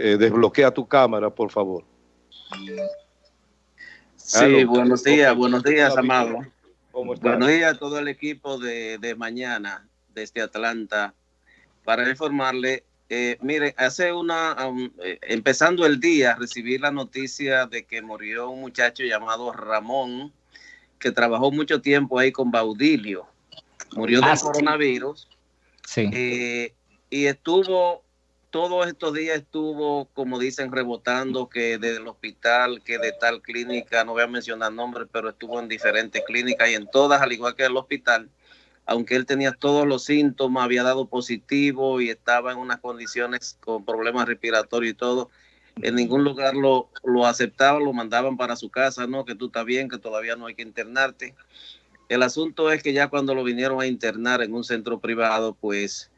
eh, desbloquea tu cámara, por favor. Sí, buenos días, buenos días, Amado. Buenos días a todo el equipo de, de mañana desde Atlanta para informarle eh, mire, hace una, eh, empezando el día, recibí la noticia de que murió un muchacho llamado Ramón, que trabajó mucho tiempo ahí con Baudilio. Murió de ah, coronavirus. Sí. Eh, y estuvo, todos estos días estuvo, como dicen, rebotando que del hospital, que de tal clínica, no voy a mencionar nombres, pero estuvo en diferentes clínicas y en todas, al igual que el hospital aunque él tenía todos los síntomas, había dado positivo y estaba en unas condiciones con problemas respiratorios y todo, en ningún lugar lo, lo aceptaban, lo mandaban para su casa, no, que tú estás bien, que todavía no hay que internarte. El asunto es que ya cuando lo vinieron a internar en un centro privado, pues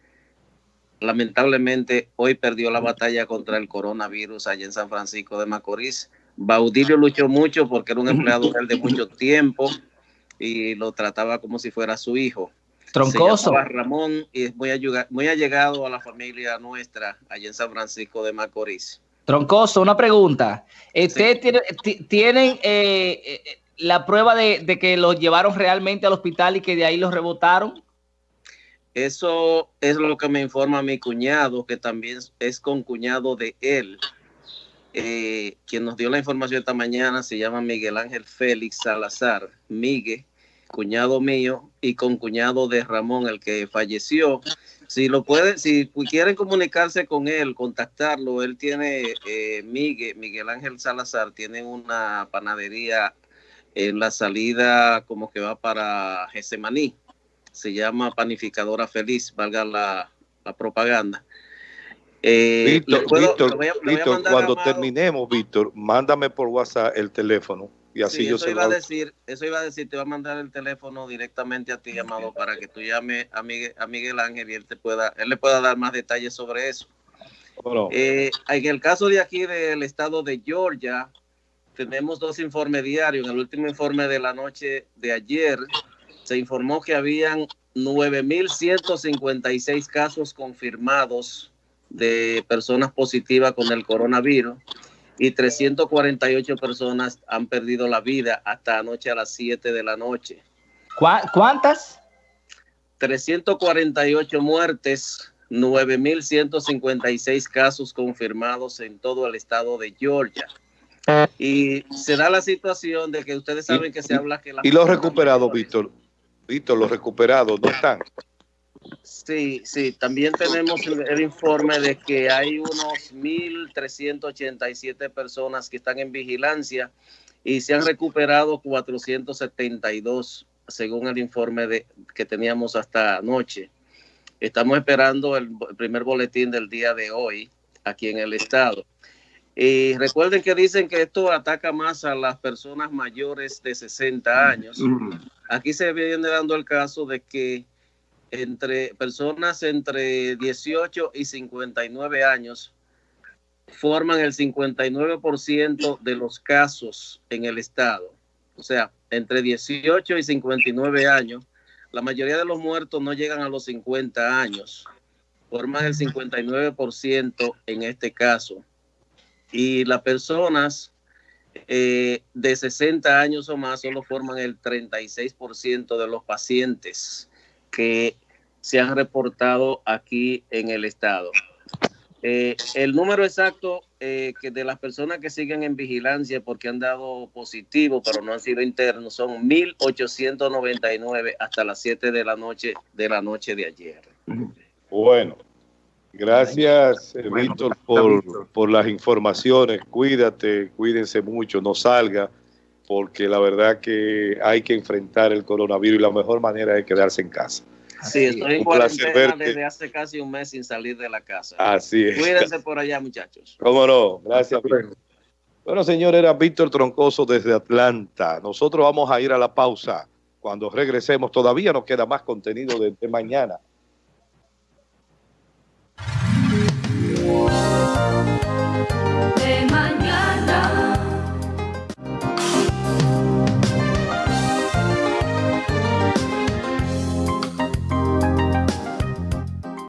lamentablemente hoy perdió la batalla contra el coronavirus allá en San Francisco de Macorís. Baudilio luchó mucho porque era un empleado de mucho tiempo y lo trataba como si fuera su hijo. Troncoso. Ramón y es muy, muy allegado a la familia nuestra allá en San Francisco de Macorís. Troncoso, una pregunta. ¿Ustedes tienen eh, eh, la prueba de, que los llevaron realmente al hospital y que de ahí los rebotaron? Eso es lo que me informa mi cuñado, que también es con cuñado de él. Eh, quien nos dio la información esta mañana se llama Miguel Ángel Félix Salazar, Miguel, cuñado mío y con cuñado de Ramón, el que falleció. Si lo pueden, si quieren comunicarse con él, contactarlo, él tiene, eh, Miguel, Miguel Ángel Salazar, tiene una panadería en la salida como que va para Gesemaní. Se llama Panificadora Feliz, valga la, propaganda. Eh, Víctor, Víctor, cuando terminemos, Víctor, mándame por WhatsApp el teléfono y así yo eso iba a decir, eso iba a decir, te va a mandar el teléfono directamente a ti, llamado, para que tú llame a Miguel, a Miguel Ángel y él te pueda, él le pueda dar más detalles sobre eso. Eh, en el caso de aquí del estado de Georgia, tenemos dos informes diarios. En el último informe de la noche de ayer, se informó que habían 9.156 casos confirmados de personas positivas con el coronavirus y 348 personas han perdido la vida hasta anoche a las 7 de la noche. ¿Cuántas? 348 muertes, 9.156 casos confirmados en todo el estado de Georgia. Y se da la situación de que ustedes saben que se habla que... La y los recuperados, Víctor, Los recuperados, ¿no están? Sí, sí, también tenemos el, informe de que hay unos 1.387 personas que están en vigilancia y se han recuperado 472 según el informe de, que teníamos hasta anoche. Estamos esperando el, primer boletín del día de hoy aquí en el estado. Y recuerden que dicen que esto ataca más a las personas mayores de 60 años. Aquí se viene dando el caso de que entre personas entre 18 y 59 años forman el 59% de los casos en el estado. O sea, entre 18 y 59 años, la mayoría de los muertos no llegan a los 50 años. Forman el 59% en este caso. Y las personas eh, de 60 años o más solo forman el 36% de los pacientes que se han reportado aquí en el estado. Eh, el número exacto eh, de las personas que siguen en vigilancia porque han dado positivo, pero no han sido internos, son 1.899 hasta las 7 de la noche de la noche de ayer. Bueno, gracias eh, Víctor por, por las informaciones. Cuídate, cuídense mucho, no salga, porque la verdad que hay que enfrentar el coronavirus y la mejor manera es quedarse en casa. Sí, estoy en cuarentena desde hace casi un mes sin salir de la casa. Así es. Cuídense por allá, muchachos. Cómo no, gracias. Bueno, señor, era Víctor Troncoso desde Atlanta. Nosotros vamos a ir a la pausa. Cuando regresemos, todavía nos queda más contenido de mañana.